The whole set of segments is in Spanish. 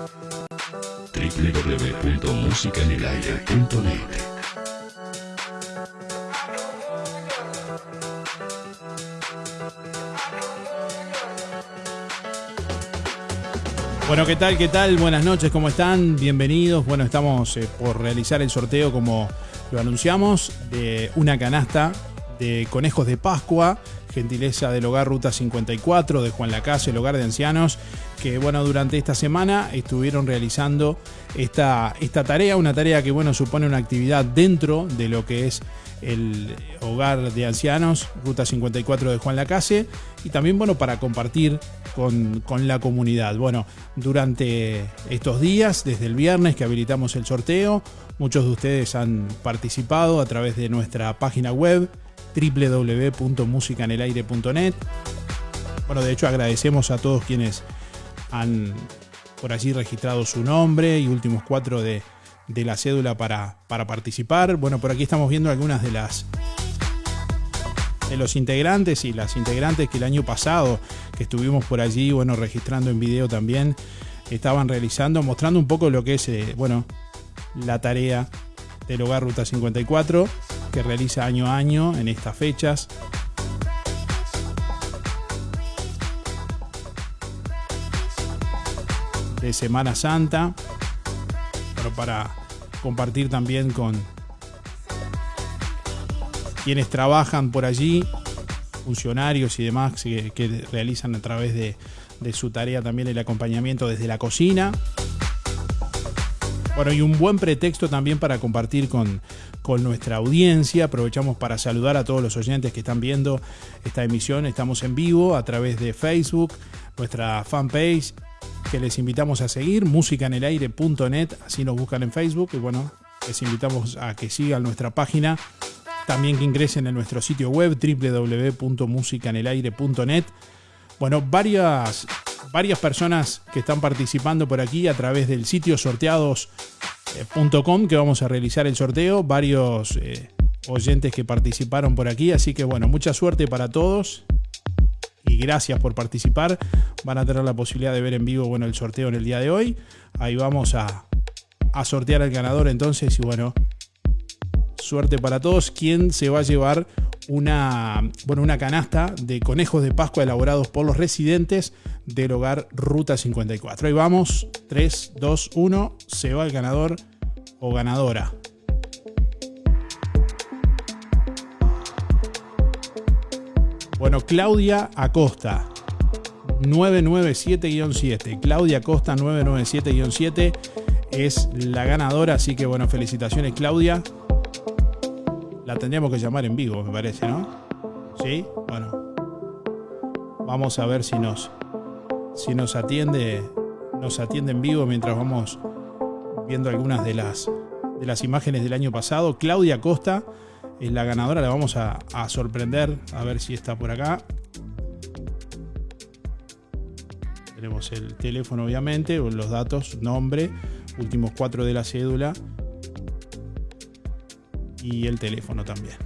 www.musicanelaire.net Bueno, ¿qué tal? ¿Qué tal? Buenas noches, ¿cómo están? Bienvenidos. Bueno, estamos eh, por realizar el sorteo, como lo anunciamos, de una canasta de conejos de Pascua, gentileza del hogar Ruta 54 de Juan Lacase, el hogar de ancianos, que bueno, durante esta semana estuvieron realizando esta, esta tarea, una tarea que bueno, supone una actividad dentro de lo que es el hogar de ancianos, Ruta 54 de Juan Lacase, y también bueno, para compartir con, con, la comunidad. Bueno, durante estos días, desde el viernes que habilitamos el sorteo, muchos de ustedes han participado a través de nuestra página web www.musicanelaire.net. Bueno, de hecho agradecemos a todos quienes han por allí registrado su nombre y últimos cuatro de, de la cédula para, para participar. Bueno, por aquí estamos viendo algunas de las de los integrantes y las integrantes que el año pasado que estuvimos por allí, bueno, registrando en video también, estaban realizando, mostrando un poco lo que es, eh, bueno, la tarea del Hogar Ruta 54 que realiza año a año en estas fechas. de Semana Santa, pero para compartir también con quienes trabajan por allí, funcionarios y demás que, realizan a través de, su tarea también el acompañamiento desde la cocina. Bueno, y un buen pretexto también para compartir con, con nuestra audiencia. Aprovechamos para saludar a todos los oyentes que están viendo esta emisión. Estamos en vivo a través de Facebook, nuestra fanpage, que les invitamos a seguir, musicanelaire.net, así nos buscan en Facebook. Y bueno, les invitamos a que sigan nuestra página. También que ingresen en nuestro sitio web www.musicanelaire.net. Bueno, varias, varias personas que están participando por aquí a través del sitio sorteados.com que vamos a realizar el sorteo. Varios eh, oyentes que participaron por aquí. Así que bueno, mucha suerte para todos. Y gracias por participar. Van a tener la posibilidad de ver en vivo bueno, el sorteo en el día de hoy. Ahí vamos a, a sortear al ganador entonces. Y bueno, suerte para todos. ¿Quién se va a llevar una, bueno, una canasta de conejos de Pascua elaborados por los residentes del hogar Ruta 54. Ahí vamos, 3, 2, 1, se va el ganador o ganadora. Bueno, Claudia Acosta, 997-7. Claudia Acosta, 997-7 es la ganadora, así que bueno, felicitaciones Claudia. La tendríamos que llamar en vivo, me parece, ¿no? Sí, bueno. Vamos a ver si nos, si nos atiende, nos atiende en vivo mientras vamos viendo algunas de las, de las imágenes del año pasado. Claudia Costa es la ganadora, la vamos a, a sorprender, a ver si está por acá. Tenemos el teléfono, obviamente, los datos, nombre, últimos cuatro de la cédula y el teléfono también.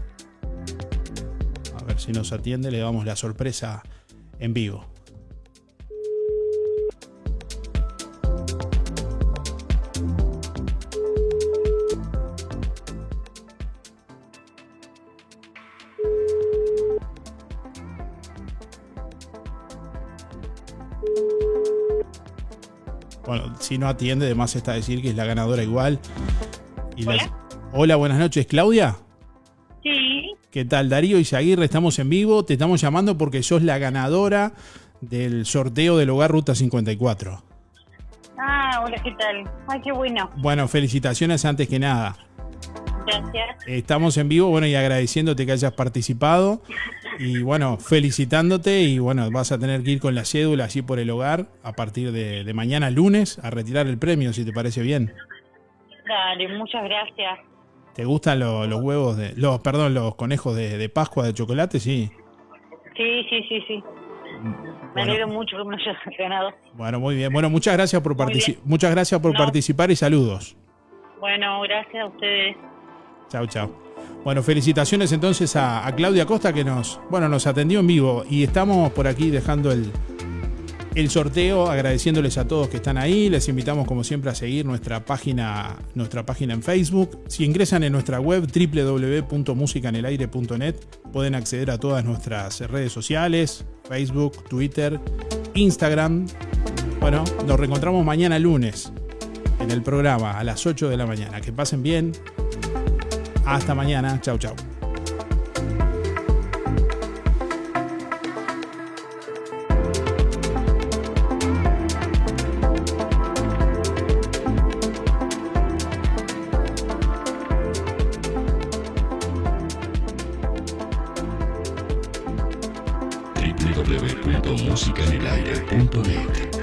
A ver si nos atiende, le damos la sorpresa en vivo. Bueno, si no atiende, además está decir que es la ganadora igual. Buenas noches, Claudia. Sí. ¿Qué tal, Darío y Zaguirre? Estamos en vivo. Te estamos llamando porque sos la ganadora del sorteo del Hogar Ruta 54. Ah, hola, ¿qué tal? Ay, qué bueno. Bueno, felicitaciones antes que nada. Gracias. Estamos en vivo, bueno, y agradeciéndote que hayas participado. Y bueno, felicitándote y bueno, vas a tener que ir con la cédula así por el hogar a partir de, de mañana lunes a retirar el premio, si te parece bien. Dale, muchas gracias. ¿Te gustan los huevos de. los perdón, los conejos de, de, Pascua de chocolate? Sí. Sí, sí, sí, sí. Me alegro mucho que me hayas ganado. Bueno, muy bien. Bueno, muchas gracias por, partici muchas gracias por no. participar y saludos. Bueno, gracias a ustedes. Chao, chao. Bueno, felicitaciones entonces a, a, Claudia Costa que nos, bueno, nos atendió en vivo y estamos por aquí dejando el, el sorteo, agradeciéndoles a todos que están ahí. Les invitamos, como siempre, a seguir nuestra página, nuestra página en Facebook. Si ingresan en nuestra web www.musicanelaire.net, pueden acceder a todas nuestras redes sociales: Facebook, Twitter, Instagram. Bueno, nos reencontramos mañana lunes en el programa a las 8 de la mañana. Que pasen bien. Hasta mañana. Chau, chau. www.musicanelaire.net